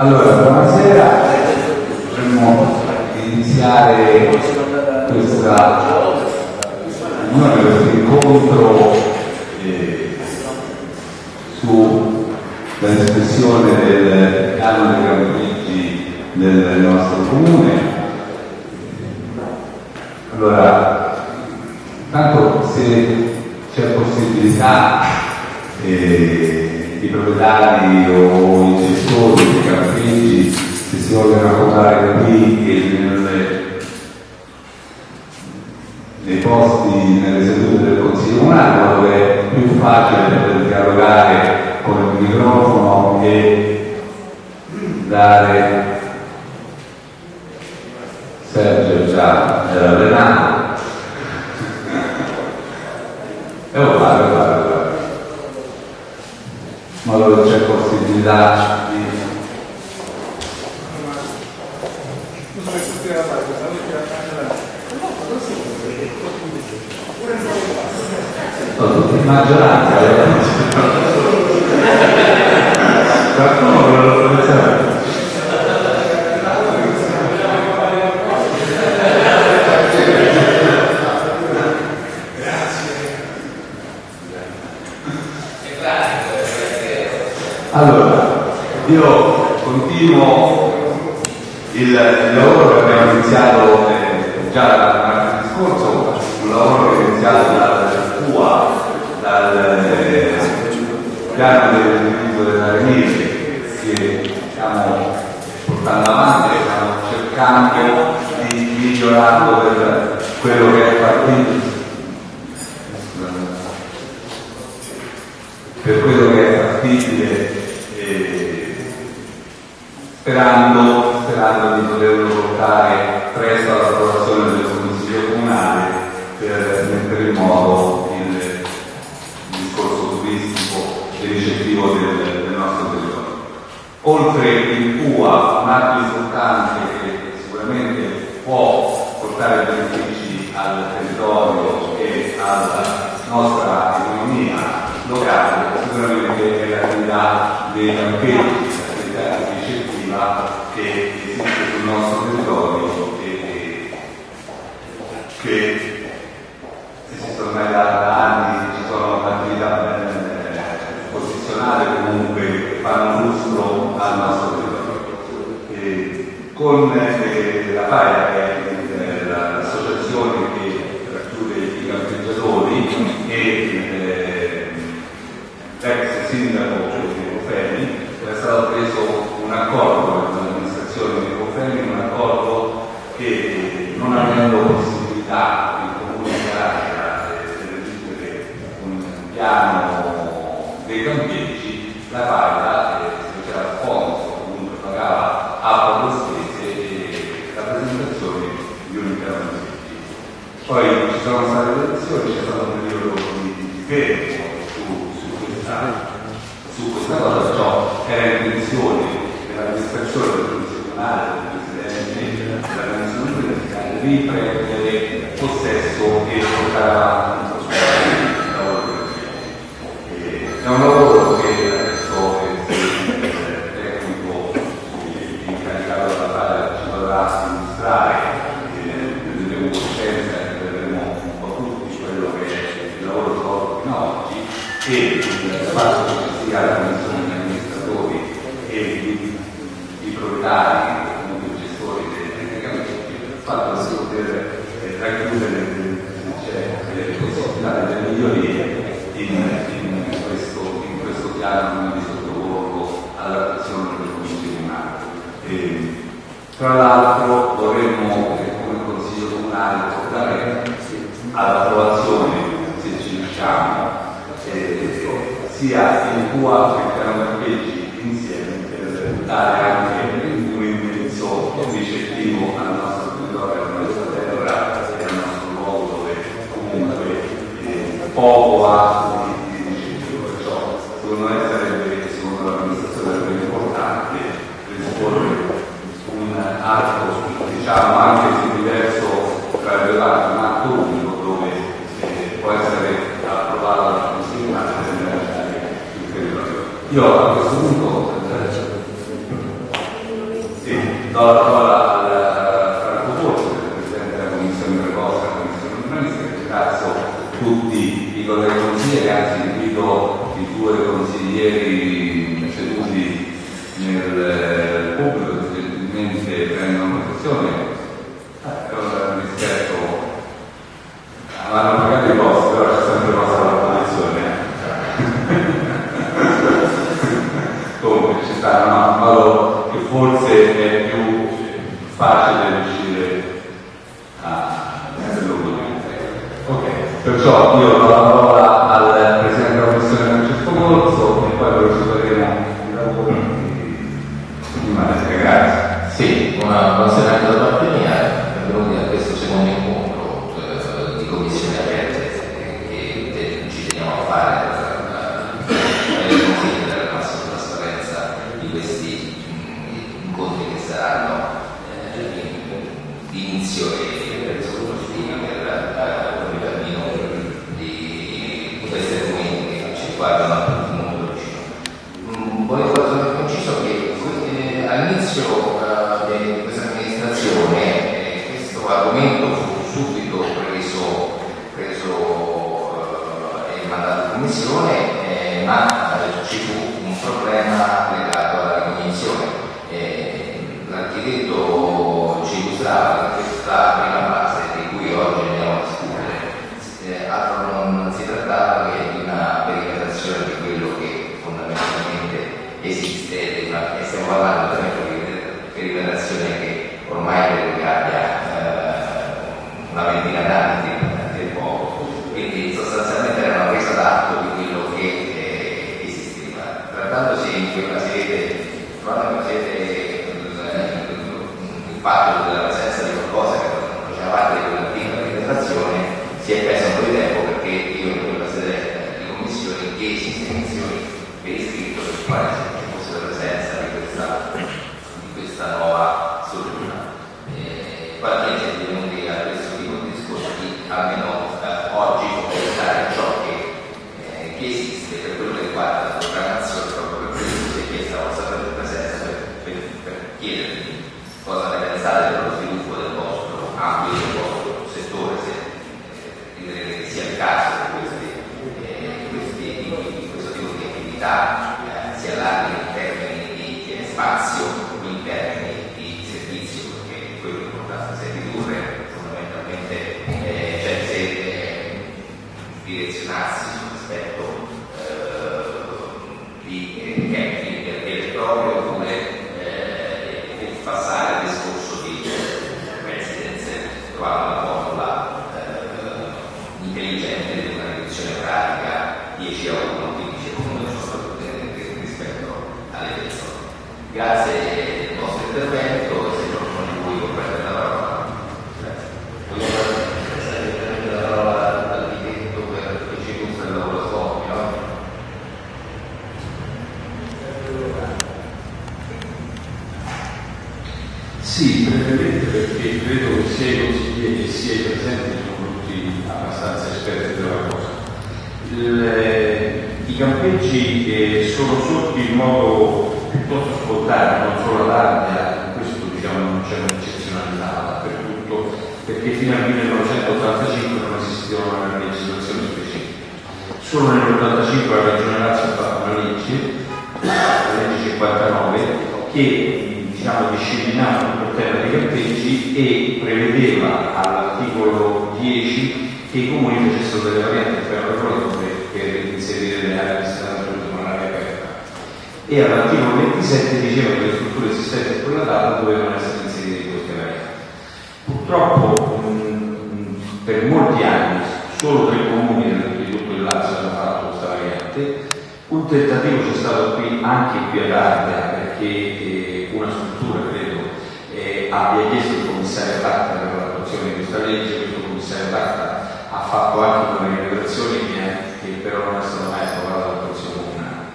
Allora, buonasera, potremmo iniziare questa, questo incontro eh, sulla discussione del piano dei Campiggi del nostro comune. Allora, tanto se c'è possibilità eh, i proprietari o i gestori dei campeggi se si vogliono accomodare qui e nelle, nei posti, nelle sedute del Consiglio Comunale, dove è più facile poter dialogare con il microfono e dare Sergio già era allenato e lo fare ma dove c'è possibilità di sono tutti in maggioranza Allora, io continuo il, il lavoro che abbiamo iniziato eh, già martedì scorso, un lavoro che è iniziato dal CUA, dal eh, piano dell'utilizzo dell'arenile che stiamo portando avanti stiamo cercando di migliorarlo per quello che è partito. Per quello che è fattibile sperando, sperando di poterlo portare presto all'approvazione del Consiglio Comunale per mettere in moto il, discorso turistico e ricettivo del, del nostro territorio. Oltre il CUA, un atto importante che sicuramente può portare benefici al territorio e alla nostra economia locale, sicuramente è l'attività dei l'attività ricettiva che esiste sul nostro territorio e che esistono ormai da, anni, ci sono attività eh, posizionate comunque che fanno lustro al nostro territorio. E con eh, la FAIA, che è eh, l'associazione che racchiude i campeggiatori e l'ex sindaco di Cofeni, era stato preso un accordo con l'amministrazione di Cofeni, un accordo che non avendo possibilità di comunicare e un piano dei campeggi, la paga eh, c'era sponsor, comunque pagava a poco spese e la presentazione di un piano campeggi. Poi ci sono state le elezioni, c'è stato un periodo di fermo su questa cosa, ciò era intenzione dell'amministrazione del Presidente della Commissione di prendere tutti i colleghi consiglieri, anzi invito i due Sì, brevemente perché credo che sia i consiglieri sia i presenti sono tutti abbastanza esperti della cosa. Il- I campeggi eh, sono sorti in modo piuttosto spontaneo, non solo ad Ardea, in questo diciamo non c'è un'eccezionalità dappertutto, perché fino al 1985 non esisteva una legislazione specifica. Solo nell'85 la Regione Lazio ha fatto una legge, la legge 59, che diciamo, disciplinava tutto il tema dei campeggi e prevedeva all'articolo 10 che i comuni facessero delle varianti al piano regolatore per inserire le aree destinate all'uso all'aria aperta. E all'articolo 27 diceva che le strutture esistenti a quella data dovevano essere inserite in queste varianti. Purtroppo per molti anni solo tre comuni di tutto il Lazio hanno fatto questa variante. Un tentativo c'è stato qui anche qui ad Ardea perché eh, una struttura credo eh, abbia chiesto il commissario Tatta per l'attuazione di questa legge, questo commissario Tatta ha fatto anche una rilevazione che, che però non è stata mai approvata dalla Consiglio Comunale.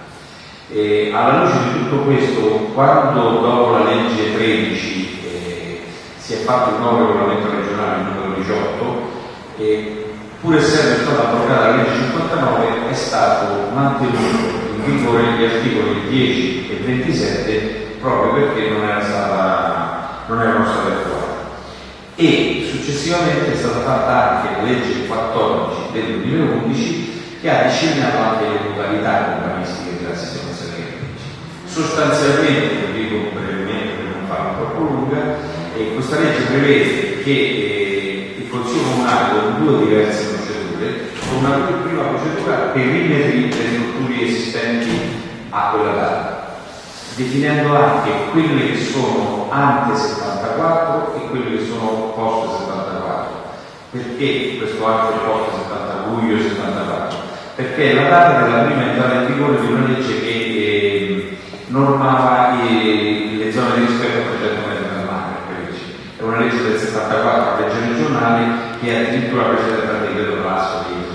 E alla luce di tutto questo, quando dopo la legge 13 eh, si è fatto il nuovo regolamento regionale numero 18, e pur essendo stata abrogata la legge 59, è stato mantenuto in vigore gli articoli 10 e 27 proprio perché non era stata successivamente è stata fatta anche la legge 14 del 2011 che ha disciplinato anche le modalità urbanistiche della sistemazione dei campeggi. Sostanzialmente, lo dico brevemente per non farla troppo lunga, eh, questa legge prevede che eh, il Consiglio Comunale con due diverse procedure, con una prima procedura per rimettere le strutture esistenti a quella data, definendo anche quelle che sono ante 74 e quelle che sono post 74. Perché questo ante post 70 luglio 74? Perché è la data della prima entrata in vigore di una legge che eh, normava eh, le zone di rispetto a 300 metri dal mare. È una legge del 74, legge regionale, che è addirittura precedente al decreto Lasso di 300 metri.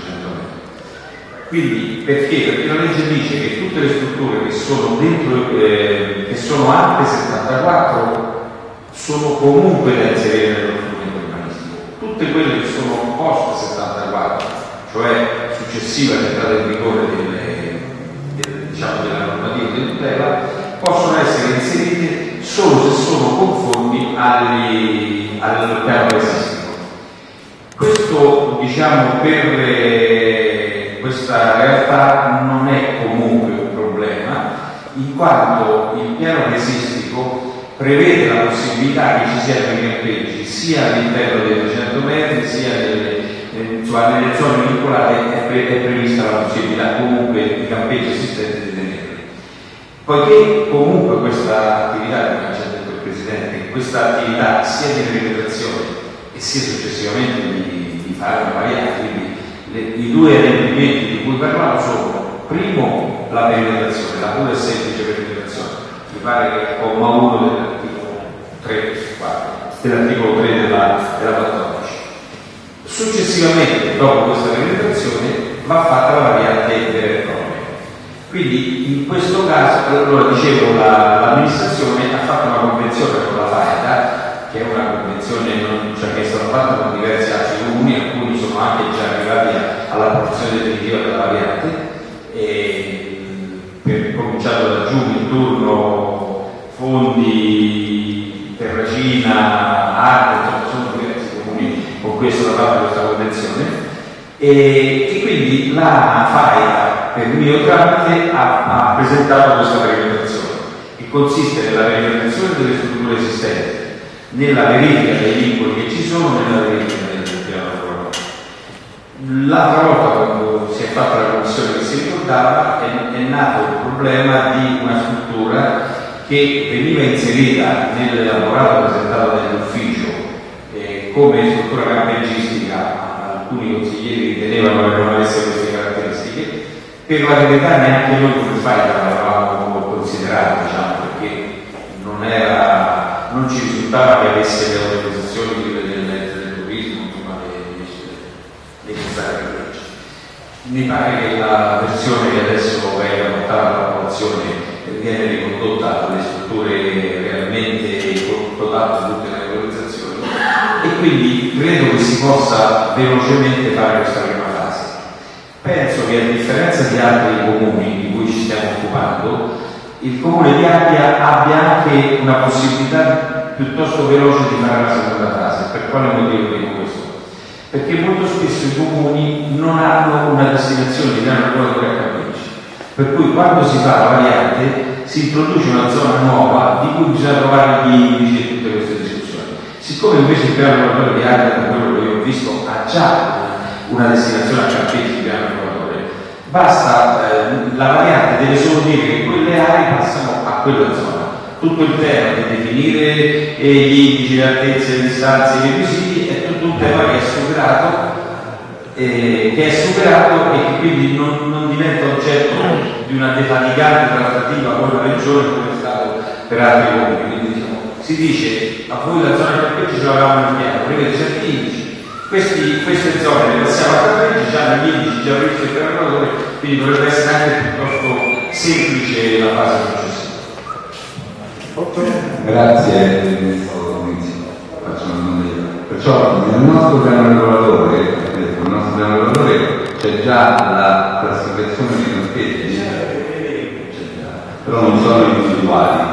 Quindi perché? Perché la legge dice che tutte le strutture che sono dentro, eh, che sono alte 74 sono comunque da inserire nello strumento urbanistico. Tutte quelle che sono post 74, cioè successiva all'entrata in vigore delle, delle, diciamo, della normativa di tutela, possono essere inserite solo se sono conformi agli, al piano esistico. Questo, diciamo, per eh, questa realtà non è comunque un problema, in quanto il piano paesistico prevede la possibilità che ci siano i campeggi sia all'interno dei 300 metri sia nelle, insomma, nelle zone vincolate è, pre è, prevista la possibilità comunque di campeggi esistenti di tenerli. Poiché comunque questa attività, come ha già detto il Presidente, questa attività sia di perimetrazione e sia successivamente di, di fare una variante, le, i due adempimenti di cui parlavo sono primo la perimetrazione, la pura e semplice perimetrazione, mi pare che è comma 1 dell'articolo 3, 4, dell'articolo 3 della, della 14. Successivamente, dopo questa penetrazione, va fatta la variante e propria. Quindi in questo caso, allora dicevo, l'amministrazione ha fatto una convenzione con la FAEDA, che è una convenzione non, cioè, che è stata fatta con diversi altri sono anche già arrivati alla porzione definitiva della variante, e, per, cominciato da giù il turno, fondi, terracina, arte, sono diversi comuni con cui è stata fatta questa convenzione. E, e quindi la FAIA per mio tramite ha, ha presentato questa perimetrazione che consiste nella perimetrazione delle strutture esistenti, nella verifica dei vincoli che ci sono, nella verifica L'altra volta quando si è fatta la commissione che si ricordava è, è nato il problema di una struttura che veniva inserita nell'elaborato presentato dall'ufficio eh, come struttura campeggistica, alcuni consiglieri ritenevano che non avesse queste caratteristiche, per la verità neanche noi come fai l'avevamo considerato, diciamo, perché non, era, non ci risultava che avesse le autorizzazioni di del, del turismo, insomma, necessarie per legge. Mi pare che la versione che adesso venga portata all'approvazione viene ricondotta alle strutture realmente dotate di tutte le autorizzazioni e quindi credo che si possa velocemente fare questa prima fase. Penso che a differenza di altri comuni di cui ci stiamo occupando, il comune di Appia abbia anche una possibilità piuttosto veloce di fare la seconda fase. Per quale motivo dico questo? Perché molto spesso i comuni non hanno una destinazione di grande ancora a campeggi. Per cui quando si fa la variante si introduce una zona nuova di cui bisogna trovare gli indici e tutte queste discussioni. Siccome invece il piano regolatore di Ardea, da quello che io ho visto, ha già una, destinazione a campeggi di piano regolatore, basta, eh, la variante deve solo dire che quelle aree passano a quella zona. Tutto il tema di definire eh, gli indici, le altezze, le distanze, i requisiti è tema che è superato eh, che è superato e che quindi non, non, diventa oggetto di una defaticante trattativa con la regione come è stato per altri comuni. Quindi diciamo, si dice a voi la zona campeggi ce l'avevamo in piano, prevede certi indici, questi, queste zone le passiamo a campeggi, già negli indici già previsti il regolatore, quindi dovrebbe essere anche piuttosto semplice la fase successiva. Grazie Ministro faccio una. Perciò nel nostro piano regolatore, detto, nel nostro piano regolatore c'è già la classificazione di campeggi, però non sono individuali.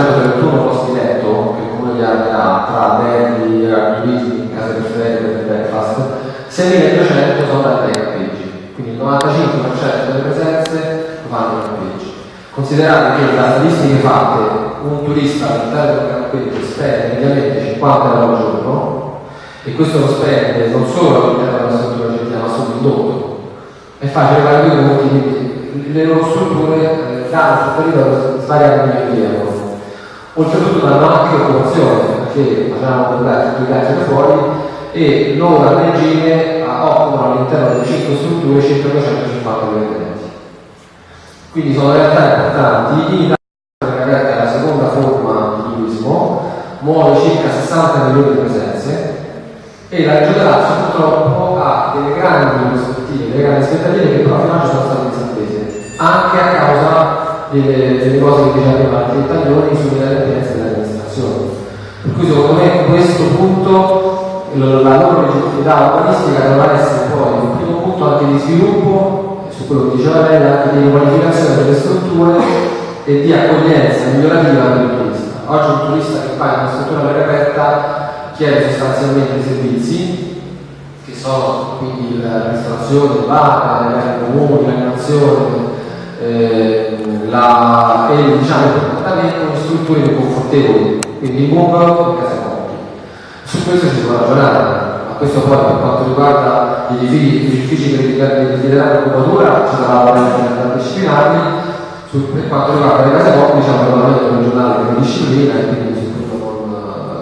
6.631 posti letto, che il comune di Ardea ha tra alberghi, agriturismi, case per ferie, per breakfast, 6.200 sono dai campeggi, quindi il 95% delle presenze lo fanno i campeggi. Considerate che da statistiche fatte un turista all'interno del campeggio spende mediamente 50 euro al giorno e questo lo spende non solo all'interno della struttura gentile ma sull'indotto. È facile capire molti le loro strutture eh, danno sul periodo svariati di euro. Oltretutto danno anche occupazione, perché facciamo comprare tutti i viaggi da fuori e loro a regime occupano all'interno delle 5 strutture circa 250 dipendenti. Quindi sono realtà importanti. In Italia è la seconda forma di turismo, muove circa 60 milioni di presenze e la Regione Lazio purtroppo ha delle grandi prospettive, delle grandi aspettative che però fino ad oggi sono state disattese, anche a causa delle, delle cose che diceva prima Martino Taglioni sulle inadempienze dell'amministrazione. Per cui secondo me questo punto la loro legittimità urbanistica dovrà essere poi un primo punto anche di sviluppo, su quello che diceva lei, anche di qualificazione delle strutture e di accoglienza migliorativa del turista. Oggi un turista che fa una struttura per aperta chiede sostanzialmente i servizi che sono quindi la ristorazione, il bar, le comuni, l'animazione eh, la, e diciamo, il comportamento in strutture confortevoli, quindi in bungalow e case mobili. Su questo si può ragionare, questo poi per quanto riguarda gli edifici, gli uffici per desiderare l'occupatura ci sarà la disciplinari, su, per quanto riguarda le case mobili c'è un regolamento regionale che disciplina e quindi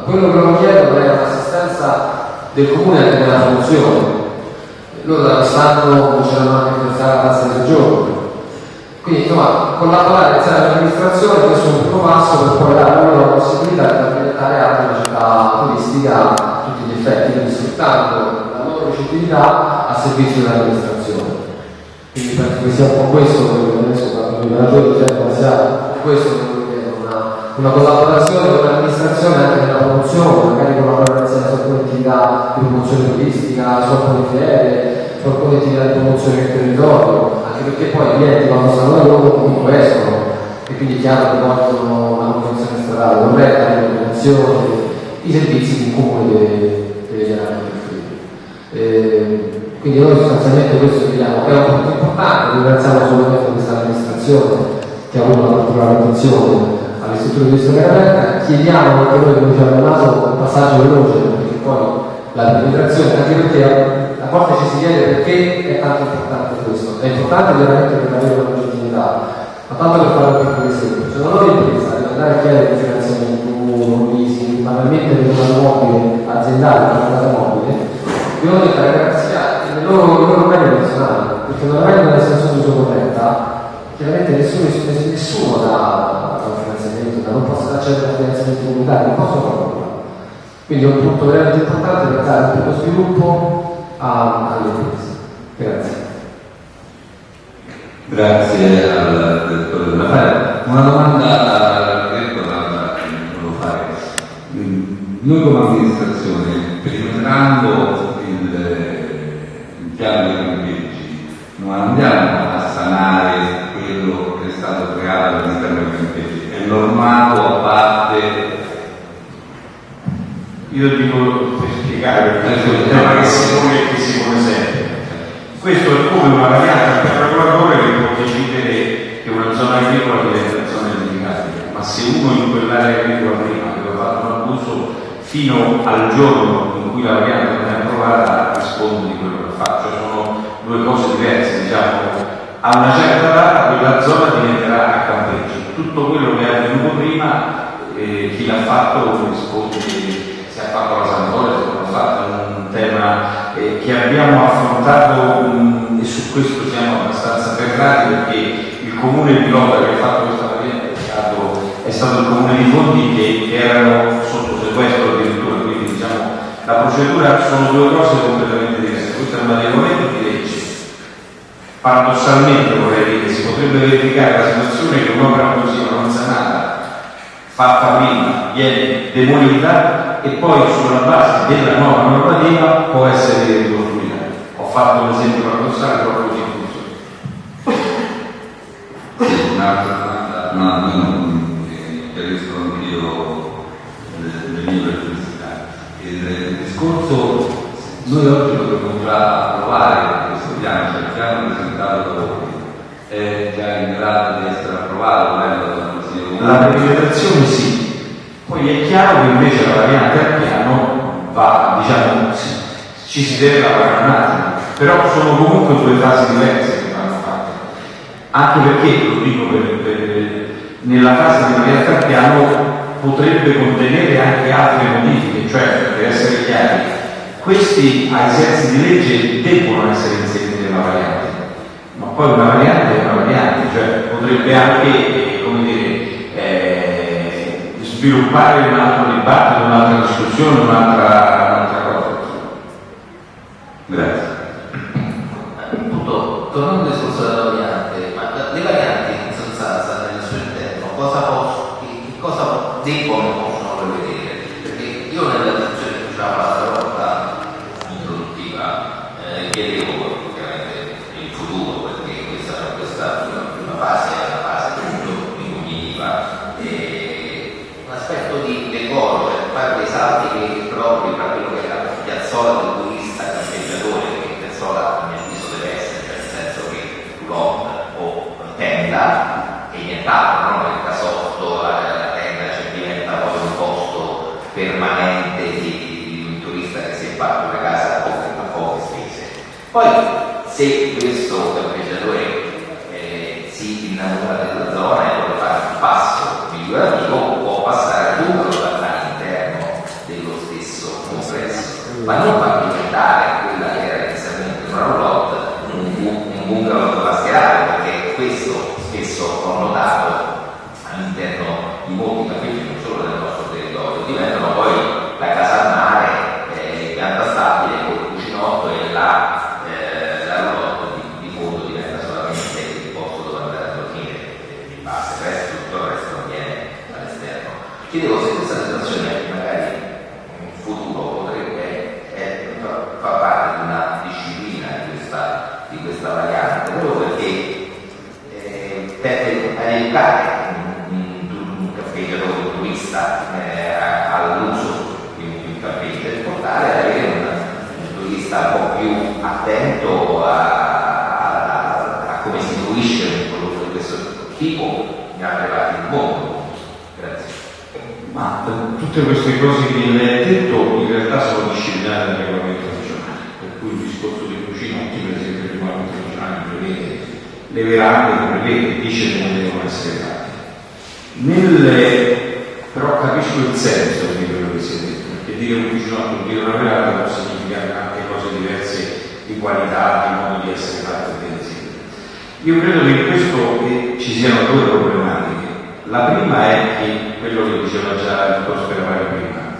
quello che loro chiedono è un'assistenza del comune anche nella funzione. Loro da quest'anno cominceranno anche a pensare alla tassa di soggiorno. Quindi insomma, collaborare insieme all'amministrazione questo è un primo passo per poi dare loro la possibilità di diventare anche una città turistica a tutti gli effetti, quindi sfruttando la loro ricettività a servizio dell'amministrazione. Quindi penso che sia un po' questo quello che adesso quando i relatori dicono sia questo una collaborazione con l'amministrazione anche nella promozione, magari collaborare insieme su alcune attività di promozione turistica, su alcune attività di promozione del territorio, anche perché poi i clienti quando stanno da loro comunque escono e quindi è chiaro che vogliono una manutenzione stradale corretta, le manutenzioni, i servizi il comune deve, deve chiaramente offrire. Eh, quindi noi sostanzialmente questo vediamo che è un punto importante, ringraziamo solamente questa amministrazione che ha avuto una particolare attenzione alle di storia aperta, chiediamo anche noi come diciamo naso un passaggio veloce perché poi la penetrazione, anche perché a volte ci si chiede perché è tanto importante questo. È importante veramente per avere una legittimità, ma tanto per fare un piccolo esempio. Se non l'impresa di andare a chiedere un finanziamento, un leasing, banalmente per una mobile aziendale, una casa mobile, devono diventare garanzia nel loro, nel loro bene personale, perché non avendo una senso di uso chiaramente nessuno, nessuno dà non possono accedere a finanziamenti comunitari, non possono farlo. Quindi è un punto veramente importante per dare un po' sviluppo alle imprese. Grazie. Grazie al direttore della. Una domanda direttore volevo fare. Noi come amministrazione, perimetrando il, il piano dei campeggi, non andiamo a sanare quello che è stato creato all'interno dei campeggi, è normato a parte Io dico per spiegare perché è un tema che si pone e che si pone sempre. Questo è come una variante per regolatore che può decidere che una zona agricola diventa zona edificabile, ma se uno in quell'area agricola prima aveva fatto un abuso fino al giorno in cui la variante non è approvata risponde di quello che fa, cioè sono due cose diverse, diciamo. A una certa data quella zona diventerà a campeggio. Tutto quello che è avvenuto prima, eh, chi l'ha fatto risponde se ha fatto la Santoria, se non l'ha fatto, eh, che abbiamo affrontato mh, e su questo siamo abbastanza ferrati perché il comune di Lota che ha fatto questa variante è stato, è stato il comune di Fondi che, che erano sotto sequestro addirittura, quindi diciamo la procedura sono due cose completamente diverse, questo è un adeguamento di legge. Paradossalmente vorrei dire, si potrebbe verificare la situazione che un'opera così non fatta prima, viene demolita e poi sulla base della nuova normativa può essere ricostruita. Ho fatto un esempio paradossale proprio così. Sì, un'altra domanda, io non le, le mie perplessità. Il, discorso, noi oggi dovremmo già approvare questo piano, cioè il piano presentato da voi è già in grado di essere approvato La perimetrazione sì, poi è chiaro che invece la variante al piano va, diciamo, ci si deve lavorare un attimo, però sono comunque due fasi diverse che vanno fatte. Anche perché, lo dico per, per- nella fase di variante al piano potrebbe contenere anche altre modifiche, cioè per essere chiari, questi ai sensi di legge debbono essere inseriti nella variante, ma poi una variante è una variante, cioè potrebbe anche, sviluppare un altro dibattito, un'altra discussione, un'altra, un'altra cosa. Grazie. Appunto, tornando al discorso della variante, ma le varianti in sostanza nel suo interno cosa, posso, che, che cosa debbono o possono prevedere? Perché io nella discussione che facciamo l'altra volta introduttiva eh, chiedevo ovviamente il futuro, perché questa, questa prima, prima fase è la fase che appunto mi conveniva, e un aspetto di decoro, cioè fare dei salti che propri tra quello che è la piazzola del turista campeggiatore, che piazzola a mio avviso deve essere, cioè nel senso che lot o tenda e nient'altro, non il casotto, la, la tenda cioè diventa poi un posto permanente di, di un turista che si è fatto una casa a poche, a poche spese. Poi se questo campeggiatore eh, si innamora della zona e vuole fare un passo migliorativo, può passare lungo all'interno dello stesso complesso, ma non far diventare quella che era inizialmente una roulotte un bungalow mascherale, perché questo spesso ho notato all'interno di molti campeggi, non solo del nostro territorio, diventano poi la casa al mare, eh, pianta stabile, con il cucinotto e la, eh, la roulotte di, di fondo diventa solamente il posto dove andare a dormire, eh, di base, il resto, tutto il resto avviene all'esterno. Chiedevo se questa situazione magari in futuro potrebbe eh, fa- far parte di una disciplina di questa, di questa variante, proprio perché eh, per aiutare un, un, un campeggiatore, un turista eh, a- all'uso di un, di un campeggio e portare ad avere un, un turista un po' più attento a, a- a come si fruisce un prodotto di questo tipo in altre parti del mondo. Grazie. Ma eh, tutte queste cose che lei ha detto in realtà sono disciplinate dal regolamento regionale, per cui il discorso di cucinotti, per esempio, il regolamento regionale prevede le verande, prevede, dice che non devono essere fatte. Nelle... Però capisco il senso di quello che si è detto, perché dire un cucinotto dire una veranda può significare anche cose diverse di qualità, di modo di essere seguito. Io credo che in questo eh, ci siano due problematiche. La prima è che, quello che diceva già il Prospero prima,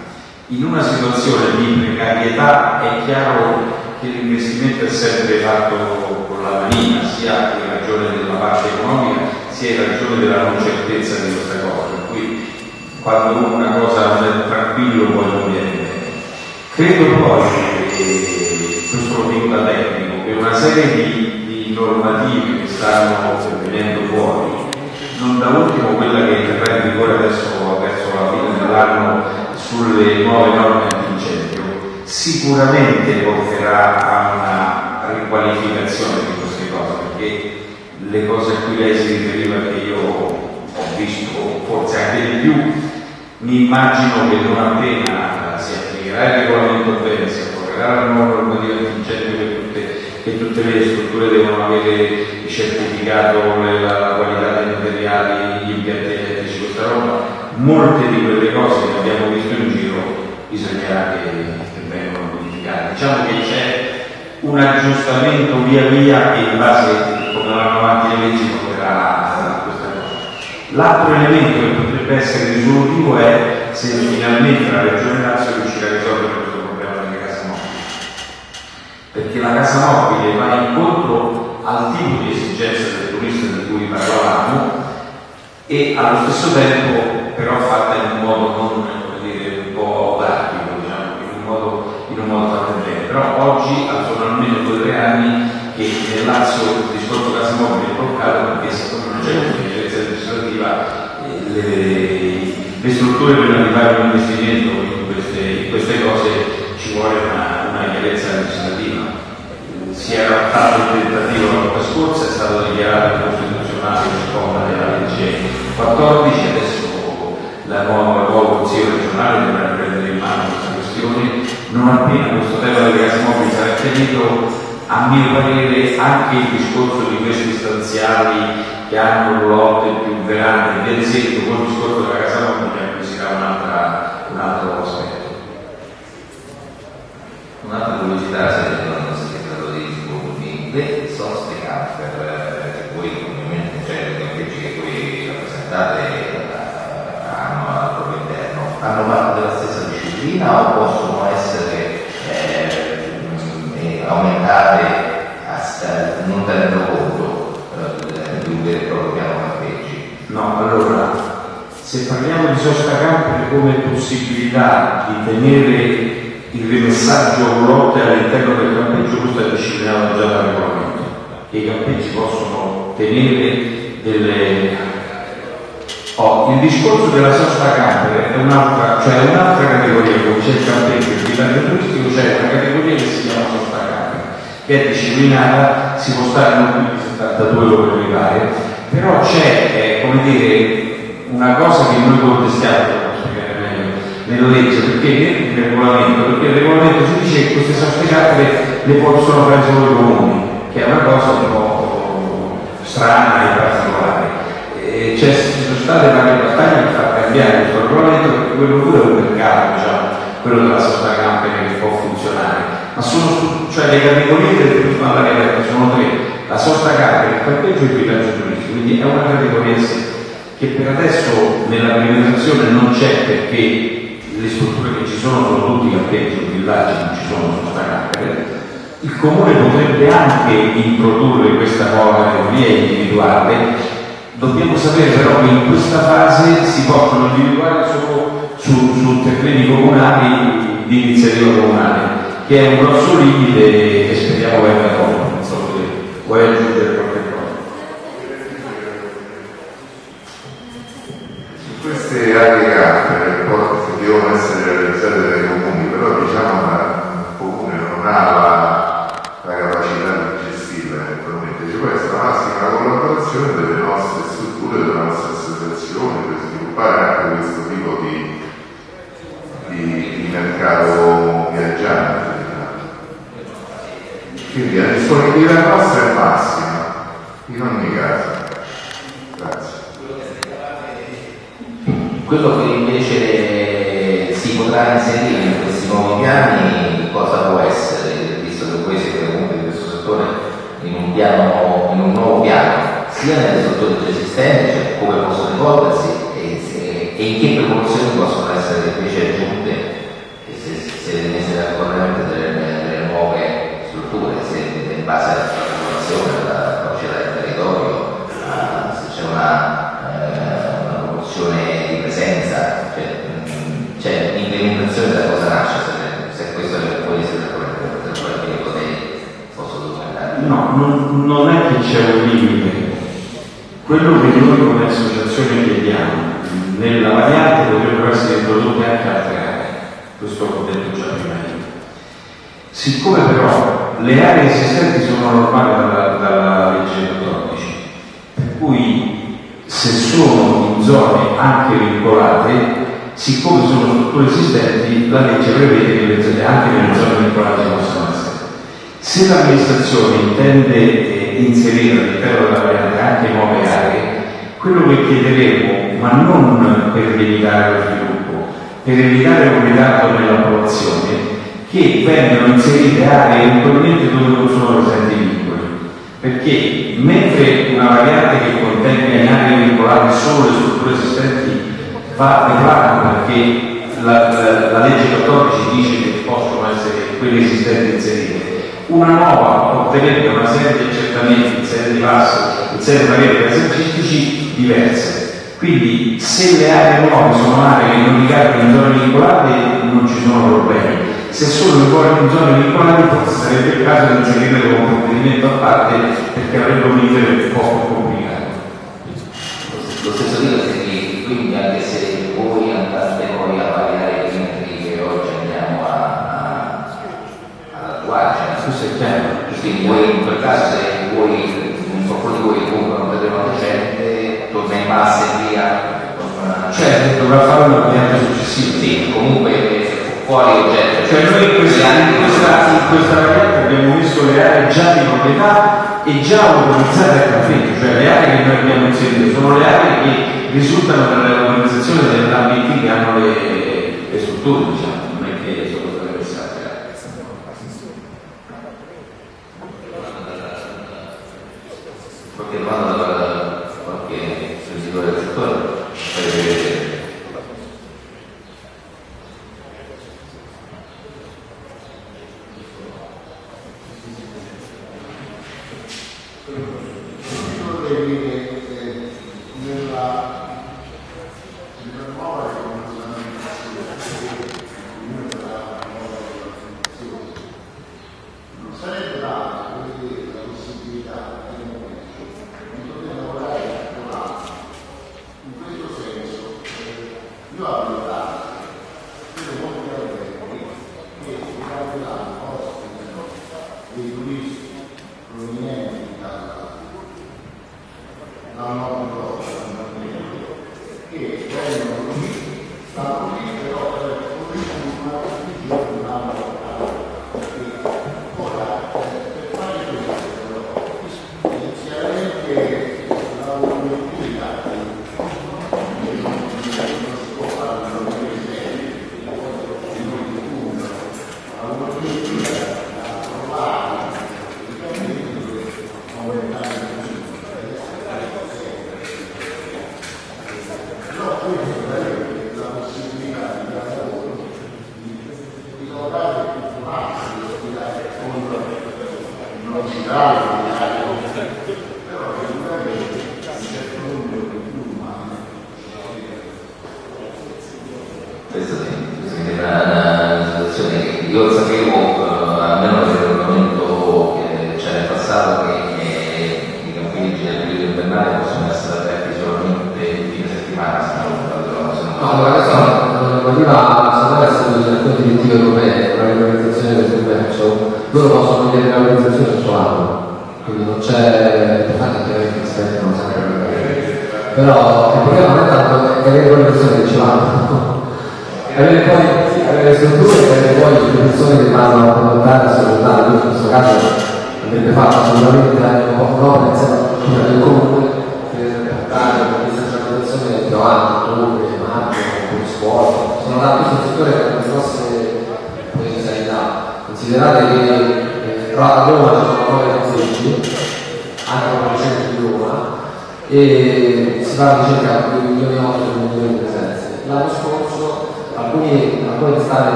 in una situazione di precarietà è chiaro che l'investimento è sempre fatto con la manina, sia della parte economica, sia in ragione della non certezza di questa cosa. Per cui quando una cosa non è tranquillo poi non viene. Credo poi, e questo lo dico da tecnico, che una serie di, di normative che stanno venendo fuori, non da ultimo quella che entrerà in vigore adesso verso la fine dell'anno sulle nuove norme sicuramente porterà a una riqualificazione di queste cose, perché le cose a cui lei si riferiva che io ho visto forse anche di più, mi immagino che non appena si applicherà il regolamento bene, si approverà la nuova normativa vigente che tutte, che tutte le strutture devono avere certificato, la, qualità dei materiali, gli impianti elettrici, questa roba, molte di quelle cose che abbiamo visto in giro bisognerà che, che vengano modificate. Diciamo che c'è un aggiustamento via via in base a come vanno avanti le leggi porterà a questa cosa. L'altro elemento che potrebbe essere risolutivo è se finalmente la Regione Lazio riuscirà a risolvere questo problema delle case mobili. Perché la casa mobile va incontro al tipo di esigenza del turista di cui parlavamo e allo stesso tempo però fatta in un modo non un po' pratico, diciamo, in un modo, in un bene. Però oggi almeno due o tre anni che nel Lazio il discorso casa mobile è bloccato perché secondo una certa ingerenza legislativa eh, le, le, strutture per arrivare a un investimento in queste, in queste cose ci vuole una, una chiarezza legislativa. Si era fatto il tentativo la volta scorsa, è stato dichiarato a mio parere anche il discorso di questi stanziali che hanno lotte più verande del seguito con il discorso della casa mobile acquisirà un altro aspetto. Un'altra curiosità, se non si è stato di sviluppi, le soste camper che voi ovviamente cioè le campeggi che voi rappresentate hanno al proprio interno, fanno parte della stessa disciplina o possono essere aumentate a, non tenendo conto eh, di un vero e proprio piano campeggi? No, allora, se parliamo di sosta camper come possibilità di tenere il rimessaggio lotte all'interno del campeggio, questo è disciplinato già dal regolamento, che i campeggi possono tenere delle... Oh, il discorso della sosta camper è un'altra, cioè un'altra categoria, come c'è il campeggio, il villaggio turistico, c'è una categoria che si chiama che è disciplinata, si può stare non più di 72 ore mi pare, però c'è, eh, come dire, una cosa che noi contestiamo, nella legge, perché nel regolamento, perché il regolamento si dice che queste soste le possono fare solo i comuni, che è una cosa un po' strana e particolare. E cioè, ci sono state varie battaglie per far cambiare questo regolamento perché quello pure è un mercato, diciamo, quello della sosta camper che può funzionare. Ma sono cioè le categorie del turismo all'aria aperta sono tre, la sosta camper, il campeggio e il villaggio turistico, quindi è una categoria che per adesso nella privatizzazione non c'è perché le strutture che ci sono sono tutti campeggi, i villaggi non ci sono, sono campere. Il comune potrebbe anche introdurre questa categoria e individuarle. Dobbiamo sapere però che in questa fase si possono individuare solo su, su terreni comunali di iniziativa comunale, che è un grosso limite che speriamo venga tolto. Non so se vuoi aggiungere No, non, non è che c'è un limite. Quello che noi come associazione chiediamo, nella variante potrebbero essere introdotte anche altre aree, questo l'ho detto già prima. Siccome però le aree esistenti sono normali dalla, dalla legge 14, per cui se sono in zone anche vincolate, siccome sono strutture esistenti, la legge prevede che anche nelle zone vincolate possono. Se l'amministrazione intende eh, inserire all'interno della variante anche nuove aree, quello che chiederemo, ma non per limitare lo sviluppo, per evitare un ritardo nell'approvazione, che vengano inserite aree eventualmente dove non sono presenti vincoli. Perché mentre una variante che contenga in aree vincolate solo le strutture esistenti va fatto perché la, la, la, legge 14 dice che possono essere quelle esistenti inserite, una nuova ottenere una serie di accertamenti in serie di passi, in serie di pareri esercistici diverse. Quindi se le aree nuove sono aree che non ricadono in zone vincolate non ci sono problemi se solo in zone vincolate forse sarebbe il caso di inserire un provvedimento a parte perché avrebbe un iter un po' complicato. Lo stesso dico se quindi anche se voi andate poi a variare i perimetri che oggi andiamo a, a, ad attuare, cioè, è chiaro. Quindi voi in quel caso se voi, un po' di voi comprano un terreno decente, torna in base e via. Certo, dovrà fare una variante successiva. Sì, comunque fuori oggetto. Cioè noi in questa, in questa, in questa variante abbiamo messo le aree già di proprietà e già autorizzate a campetto, cioè le aree che noi abbiamo inserito sono le aree che risultano dall'organizzazione delle ambiti che hanno le, le strutture, diciamo,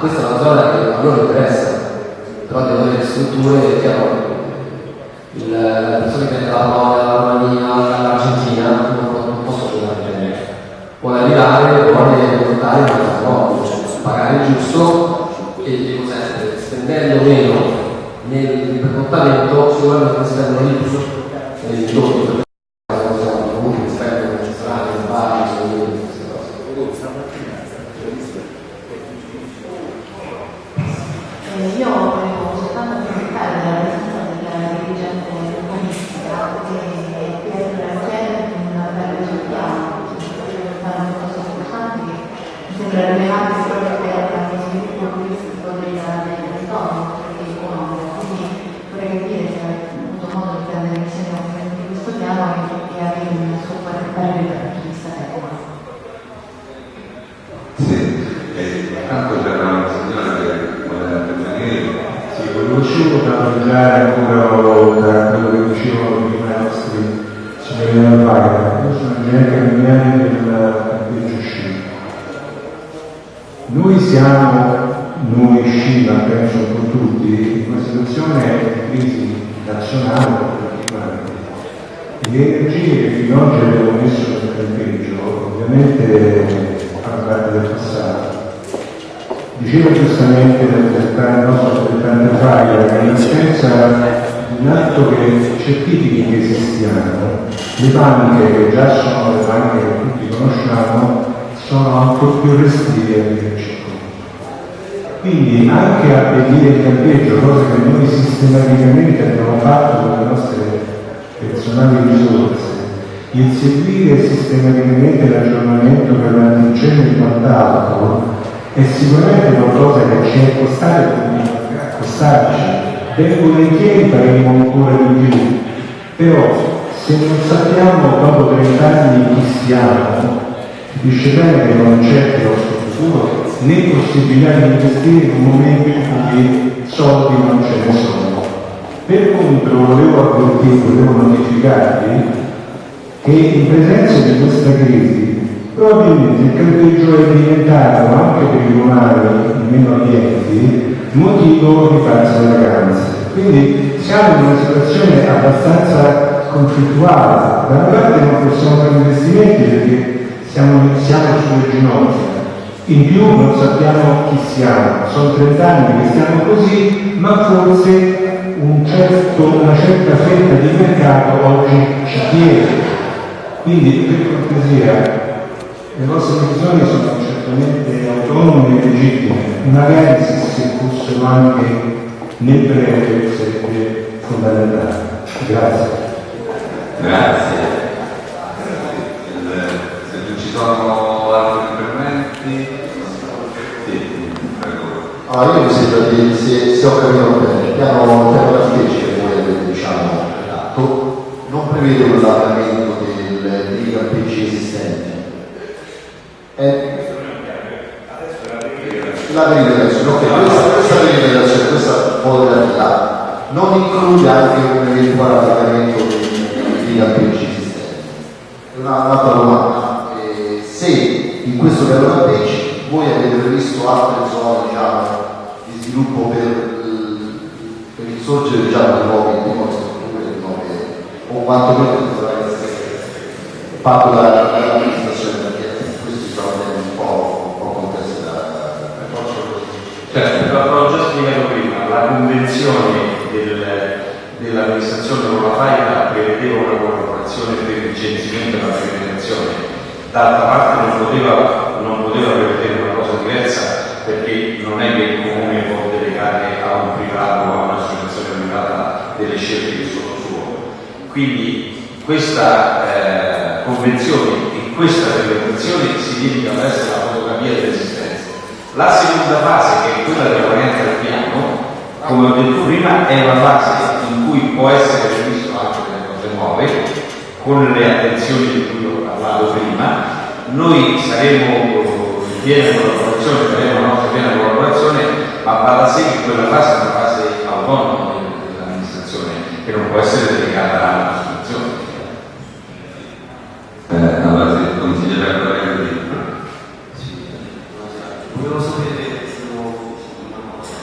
questa è una zona che a loro interessa, però devono avere strutture che hanno le persone che vengono dalla Polonia, dalla Romania, dall'Argentina, non, non posso giocare in genere. Vuole arrivare, vuole portare un altro modo, cioè pagare il giusto e sempre, spendendo meno nel reclutamento sicuramente spendono di più nei giorni comunque spendono in strade, in bar, in queste cose. Eh, io volevo soltanto approfittare della presenza della dirigente urbanistica e per chiedere un bel risultato, per fare una cosa importante che mi sembra rilevante proprio per lo sviluppo turistico del del territorio e economico. Quindi vorrei capire se avete avuto modo di prendere insieme di questo piano e avere un suo parere dal punto di vista tecnico. Sì, e intanto c'era una signora che voleva intervenire. Sì, volevo solo tramandare ancora da quello che dicevano prima i nostri signori della Vaga. Io sono ingegnere cambiani del campeggio sci. Noi siamo, noi sci, ma penso un po' tutti, in una situazione di crisi nazionale particolare. Le energie che fino ad oggi abbiamo messo nel campeggio ovviamente fanno parte del passato. Diceva giustamente il nostro rappresentante Faia che in assenza di un atto che certifichi esistiamo, le banche che già sono le banche che tutti conosciamo sono ancora più restrittive a dirci quindi anche a pedire il campeggio, cosa che noi sistematicamente abbiamo fatto con le nostre personali risorse, il seguire sistematicamente l'aggiornamento per l'antincendio e quant'altro è sicuramente qualcosa che ci è costato e a costarci. Ben volentieri faremo ancora di più, però se non sappiamo dopo 30 anni chi siamo, capisce bene che non c'è il nostro futuro né possibilità di investire in un momento in cui soldi non ce ne sono. Per contro volevo avvertirvi, volevo notificarvi che in presenza di questa crisi probabilmente il campeggio è diventato anche per i romani meno abbienti motivo di farsi vacanze. Quindi siamo in una situazione abbastanza conflittuale. Da una parte non possiamo fare investimenti perché siamo, siamo sulle ginocchia, in più non sappiamo chi siamo, sono 30 anni che stiamo così, ma forse un certo, una certa fetta di mercato oggi ci chiede. Quindi per cortesia, le vostre decisioni sono certamente autonome e legittime, magari se fossero anche nel breve sarebbe fondamentale. Grazie. Grazie. Il- Se non ci sono altri interventi, sì, prego. Allora, io mi sembra di, se, se ho capito bene, il piano, il piano che voi avete diciamo, non prevede un allargamento dei campeggi esistenti. È la perimetrazione, ok, questa, questa perimetrazione, questa modalità non include anche un eventuale allargamento dei, dei campeggi esistenti. Una- Un'altra domanda, eh, se in questo piano campeggi voi avete previsto altre zone diciamo, di sviluppo per, per il sorgere diciamo, di nuove, di nuove strutture, di nuove, o quantomeno dovrà essere fatto da- dall'amministrazione, perché questi sono un po', un po' complessi da, da Certo, già spiegato prima, la convenzione del- dell'amministrazione con la FAIA prevedeva una collaborazione per il censimento e la perimetrazione, d'altra parte non poteva, non poteva prevedere una cosa diversa perché non è che il comune può delegare a un privato o a un'associazione privata delle scelte che sono sue. Quindi questa eh, convenzione e questa perimetrazione si dedicano ad essere la fotografia dell'esistenza. La seconda fase, che è quella della variante del piano, come ho detto prima, è una fase cui può essere previsto anche delle cose nuove, con le attenzioni di cui ho parlato prima. Noi saremo in piena collaborazione, faremo la nostra piena collaborazione, ma va da sé che quella fase è una fase autonoma dell'amministrazione, che non può essere delegata all'amministrazione. Eh, allora, se consigliere Correo di Volevo sapere una cosa.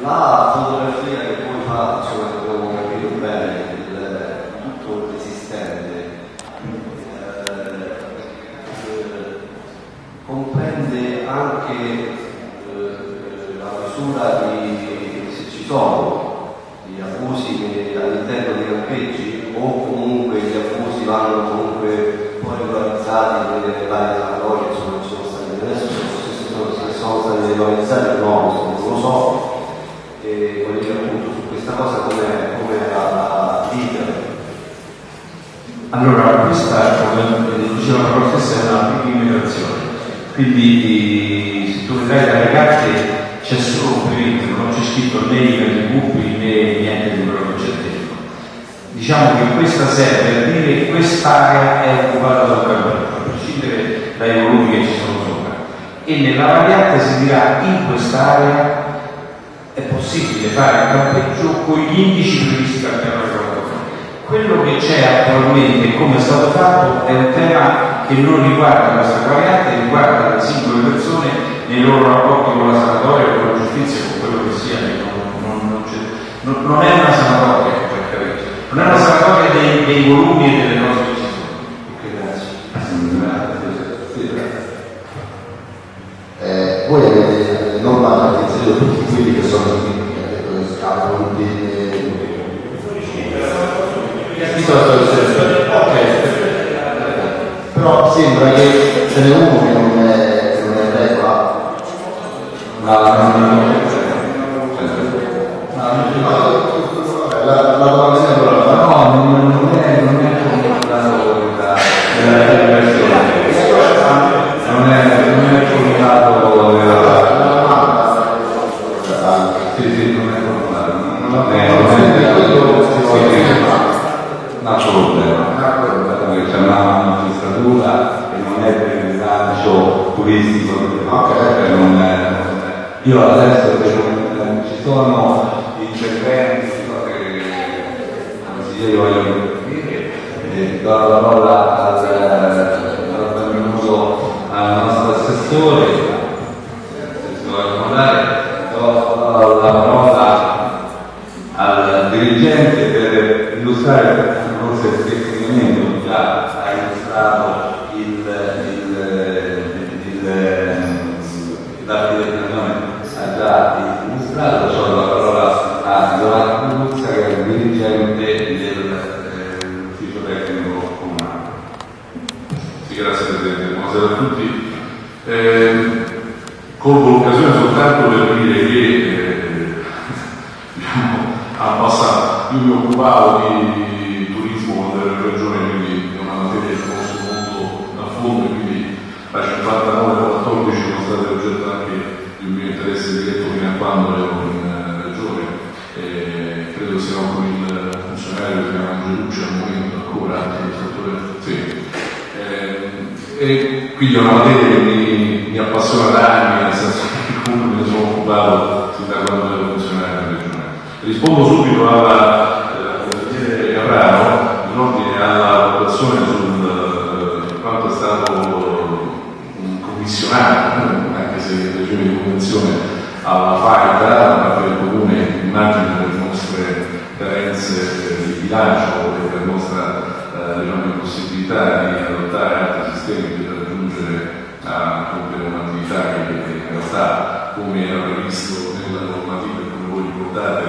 La fotografia che voi fate, insomma, che avevo capito bene, il- anche eh, misura di se ci sono gli abusi che- all'interno dei campeggi o comunque gli abusi vanno comunque poi regolarizzati nelle varie sanatorie insomma ci sono stati adesso se sono, stati regolarizzati o no non lo so e voglio dire appunto su questa cosa come, come la vita Allora, questa, come diceva la professoressa, è una immigrazione. Quindi se tu vedrai dalle carte c'è solo scritto né i gruppi né niente di quello che c'è dentro. Diciamo che questa serve per dire che quest'area è occupata dal campeggio, a prescindere dai volumi che ci sono sopra. E nella variante si dirà in quest'area è possibile fare il campeggio con gli indici previsti dal piano. Quello che c'è attualmente come è stato fatto è un tema che non riguarda questa variante, riguarda le singole persone nei loro rapporti con la sanatoria, con la giustizia, con quello che sia. Non, non- non c'è- non- non è una sanatoria, non è una sanatoria dei, dei volumi e delle nostre. Eh, voi avete normato inserito tutti quelli che sono qui, scavano tutti però sembra che ce n'è uno che non è, non è regola e quindi è una materia che mi, mi appassiona da anni, nel senso che comunque ne sono occupato sin da quando ero funzionario in regione. Rispondo subito alla eh, consigliere Caprano in ordine alla votazione sul eh, quanto è stato eh, commissionato, eh, anche se in regime di convenzione alla FAIDA da parte del Comune, immagino per le nostre carenze eh, di bilancio e per la nostra eh, diciamo, impossibilità di adottare altri sistemi per raggiungere a compiere un'attività che in realtà come era previsto nella normativa e come voi ricordate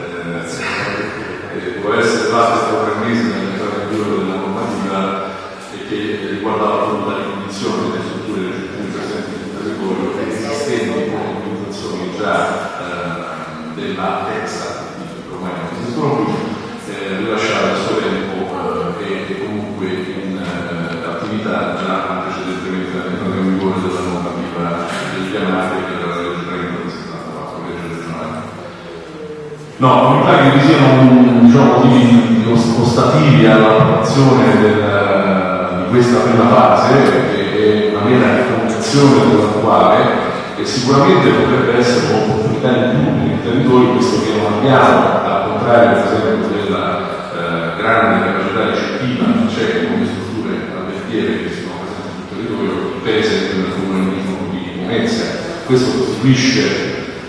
eh, eh, può essere fatta tra tre mesi nell'entrata in vigore della normativa e che riguardava appunto la ricognizione delle strutture recettive presenti sul territorio e esistenti con organizzazioni già eh, della terza, ormai non esistono più, eh, rilasciare il suo tempo eh, e comunque in eh, attività già precedentemente all'entrata in vigore della normativa del pianato che era la legge 30 del 74, legge regionale. No, non mi pare che vi siano motivi ostativi all'approvazione di questa prima fase, che è una mera riconclusione dell'attuale, e sicuramente potrebbe essere un'opportunità in più per il territorio, visto che non abbiamo, al contrario per esempio della eh, grande capacità ricettiva che c'è come strutture alberghiere che sono presenti sul territorio, per esempio nel comune di Venezia. Questo costituisce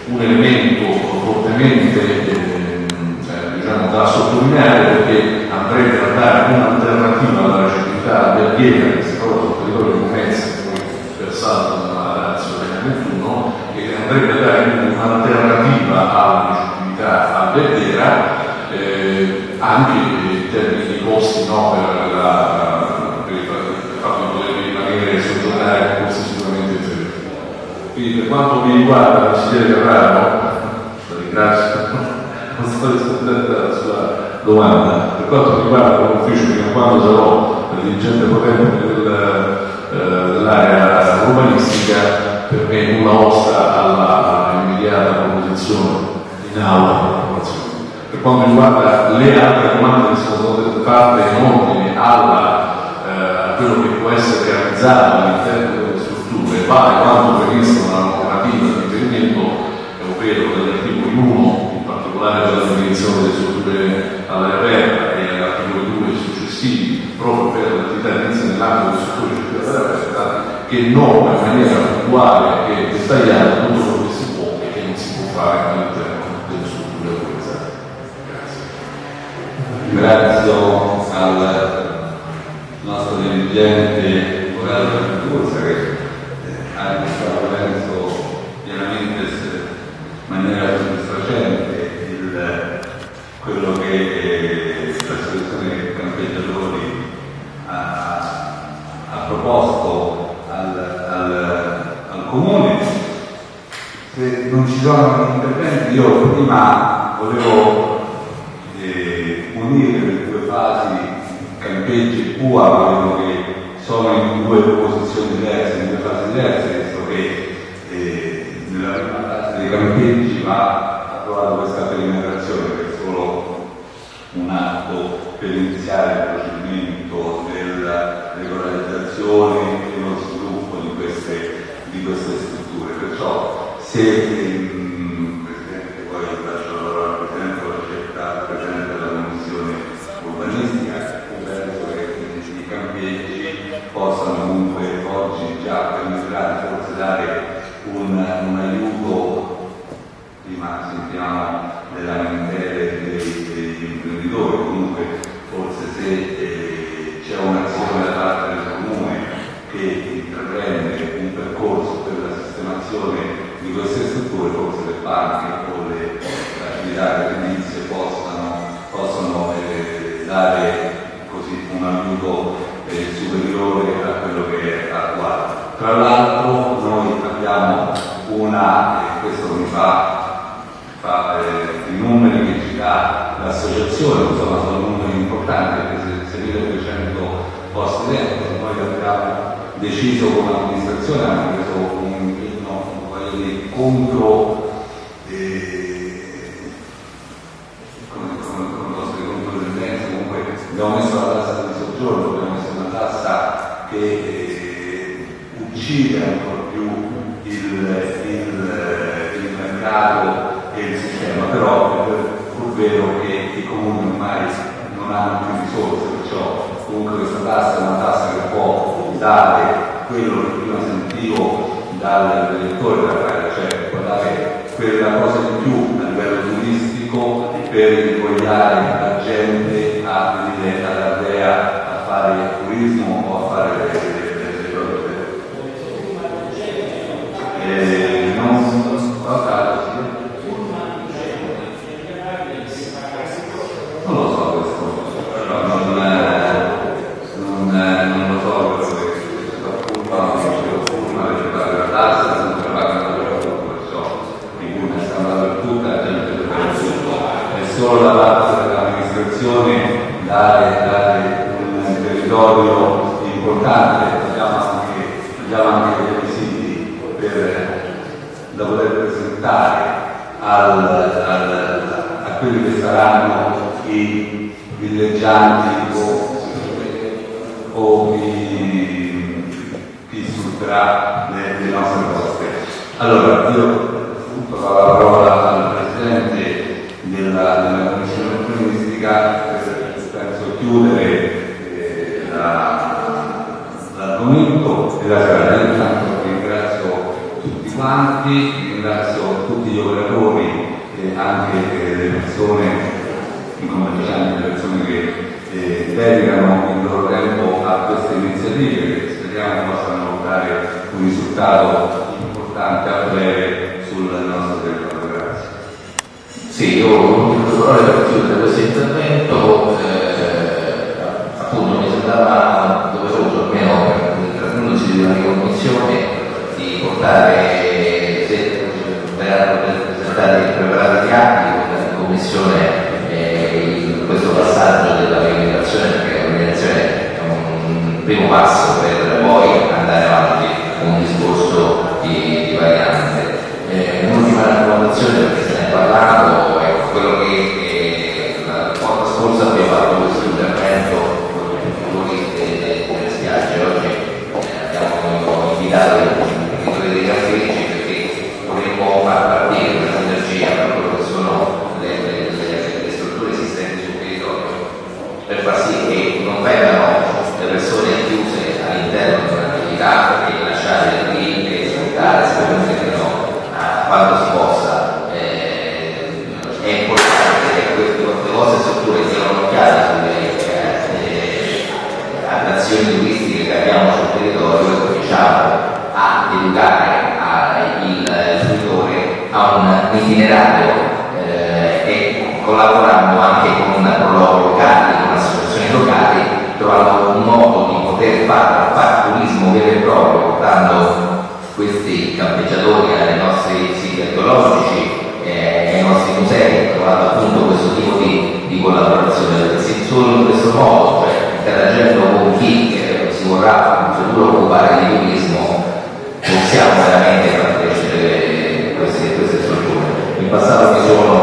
un elemento fortemente da sottolineare perché però dirigente potente eh, dell'area urbanistica per me nulla osta alla immediata proposizione in aula per quanto riguarda le altre domande che sono state fatte in ordine eh, a eh, quello che può essere realizzato voluto eh, unire le due fasi campeggio e Pua, volevo che sono in due posizioni diverse, in due fasi diverse, nel senso che eh, nella prima fase dei campeggi va approvato questa perimetrazione che è solo un atto per iniziare il procedimento della regolarizzazione e lo sviluppo di queste, di queste strutture. Perciò se eh, Tra l'altro noi abbiamo una, e questo mi fa, fa eh, i numeri che ci dà l'associazione, insomma sono numeri importanti perché se 1200 posti dentro, noi abbiamo deciso come amministrazione, abbiamo preso un impegno contro mercato e il sistema, però è pur vero che i comuni ormai non hanno più risorse, perciò comunque questa tassa è una tassa che può dare quello che prima sentivo dall'elettore da fare, cioè può dare quella cosa in più a livello turistico per invogliare la gente risultato importante a breve sul nostro territorio. Grazie. Sì, io volevo parole per chiudere questo intervento, eh, appunto mi sembrava doveroso almeno per trattandosi di una ricognizione di portare esempio presentare i preparati di eh, in commissione questo passaggio della remunerazione perché la remunerazione è un primo passo se ne è parlato, ecco, quello che eh, la volta scorsa abbiamo fatto questo intervento con i futuri delle spiagge, oggi eh, abbiamo invitato i imprenditori dei caffeggi perché vorremmo far partire questa energia per quello che sono le, le- le- le strutture esistenti sul territorio per far sì che non vengano le persone chiuse all'interno di un'attività e lasciate lì e sfruttare sperimentino a quanto si possa. Eh, è importante che queste le vostre strutture siano occhiate sulle eh, attrazioni turistiche che abbiamo sul territorio e cominciamo a educare a- il fruitore a un itinerario eh, e collaborando anche con prologhi locali, con associazioni locali, trovando un modo di poter fare, fare turismo vero e proprio, portando questi campeggiatori ai nostri siti archeologici, eh, ai nostri musei, trovando appunto questo tipo di, di collaborazione, perché se solo in modo, cioè interagendo con chi si vorrà in futuro occupare di turismo, possiamo veramente far crescere queste, queste strutture. In passato mi sono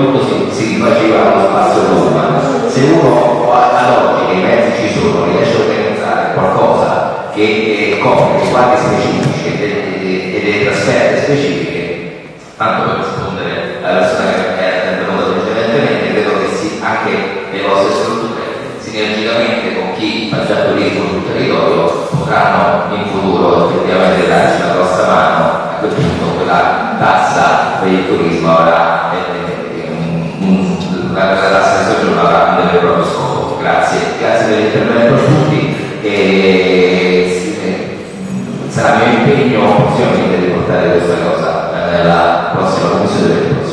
poi tutto si, rifaceva allo spazio Roma. Se uno ad oggi che i mezzi ci sono riesce a organizzare qualcosa che eh, copre i quadri specifici e delle, trasferte specifiche, tanto per rispondere alla persona che è intervenuta precedentemente, credo che sì, anche le vostre strutture sinergicamente con chi fa già turismo sul territorio potranno in futuro effettivamente darci la grossa mano a quel punto quella tassa per il turismo avrà Grazie, grazie dell'intervento a tutti e eh, sarà mio impegno possibilmente di portare questa cosa eh, nella prossima commissione